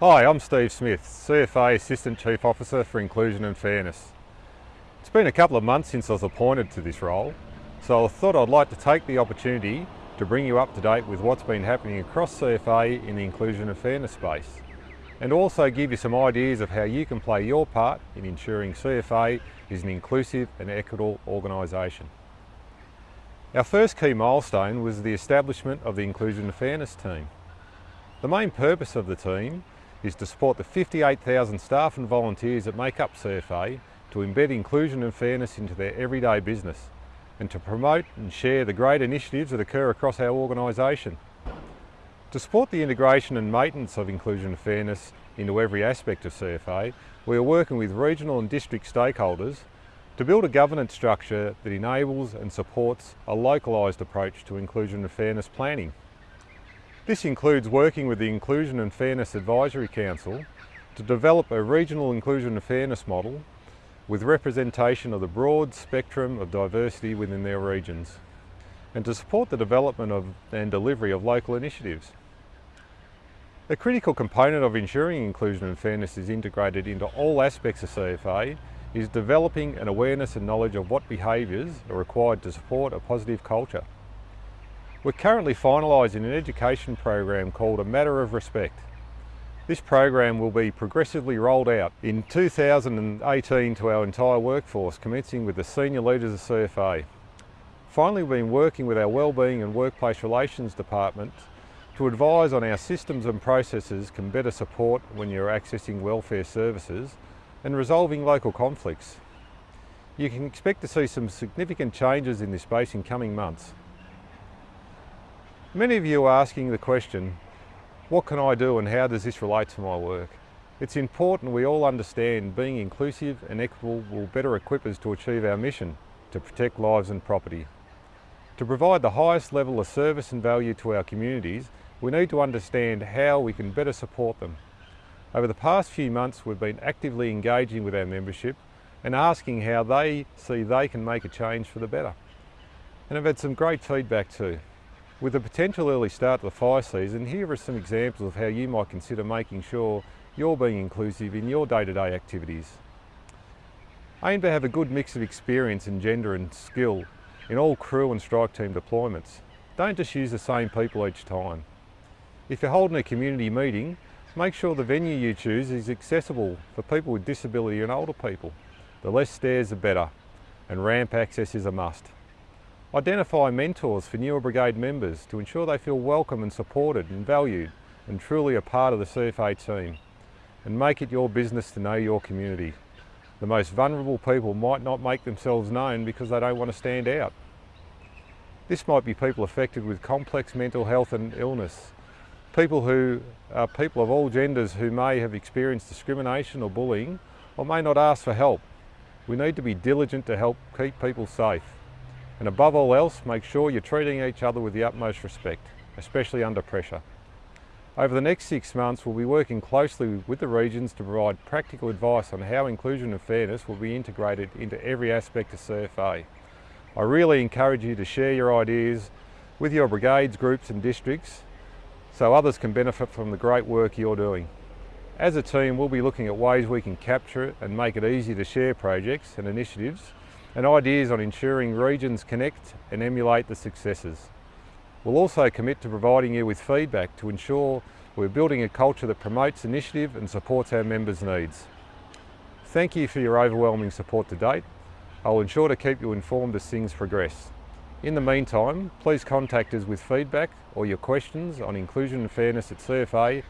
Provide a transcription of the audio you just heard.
Hi, I'm Steve Smith, CFA Assistant Chief Officer for Inclusion and Fairness. It's been a couple of months since I was appointed to this role, so I thought I'd like to take the opportunity to bring you up to date with what's been happening across CFA in the inclusion and fairness space, and also give you some ideas of how you can play your part in ensuring CFA is an inclusive and equitable organisation. Our first key milestone was the establishment of the Inclusion and Fairness team. The main purpose of the team is to support the 58,000 staff and volunteers that make up CFA to embed inclusion and fairness into their everyday business and to promote and share the great initiatives that occur across our organisation. To support the integration and maintenance of inclusion and fairness into every aspect of CFA, we are working with regional and district stakeholders to build a governance structure that enables and supports a localised approach to inclusion and fairness planning. This includes working with the Inclusion and Fairness Advisory Council to develop a regional inclusion and fairness model with representation of the broad spectrum of diversity within their regions and to support the development of and delivery of local initiatives. A critical component of ensuring inclusion and fairness is integrated into all aspects of CFA is developing an awareness and knowledge of what behaviours are required to support a positive culture. We're currently finalising an education program called A Matter of Respect. This program will be progressively rolled out in 2018 to our entire workforce, commencing with the senior leaders of CFA. Finally, we've been working with our Wellbeing and Workplace Relations Department to advise on our systems and processes can better support when you're accessing welfare services and resolving local conflicts. You can expect to see some significant changes in this space in coming months. Many of you are asking the question, what can I do and how does this relate to my work? It's important we all understand being inclusive and equitable will better equip us to achieve our mission to protect lives and property. To provide the highest level of service and value to our communities, we need to understand how we can better support them. Over the past few months, we've been actively engaging with our membership and asking how they see they can make a change for the better. And I've had some great feedback too. With a potential early start to the fire season, here are some examples of how you might consider making sure you're being inclusive in your day-to-day -day activities. Aim to have a good mix of experience in gender and skill in all crew and strike team deployments. Don't just use the same people each time. If you're holding a community meeting, make sure the venue you choose is accessible for people with disability and older people. The less stairs the better, and ramp access is a must. Identify mentors for newer brigade members to ensure they feel welcome and supported and valued and truly a part of the CFA team. And make it your business to know your community. The most vulnerable people might not make themselves known because they don't want to stand out. This might be people affected with complex mental health and illness, people who are people of all genders who may have experienced discrimination or bullying or may not ask for help. We need to be diligent to help keep people safe. And above all else, make sure you're treating each other with the utmost respect, especially under pressure. Over the next six months, we'll be working closely with the regions to provide practical advice on how inclusion and fairness will be integrated into every aspect of CFA. I really encourage you to share your ideas with your brigades, groups and districts so others can benefit from the great work you're doing. As a team, we'll be looking at ways we can capture it and make it easy to share projects and initiatives and ideas on ensuring regions connect and emulate the successes. We'll also commit to providing you with feedback to ensure we're building a culture that promotes initiative and supports our members' needs. Thank you for your overwhelming support to date. I'll ensure to keep you informed as things progress. In the meantime, please contact us with feedback or your questions on inclusion and fairness at cfa.vic.gov.au.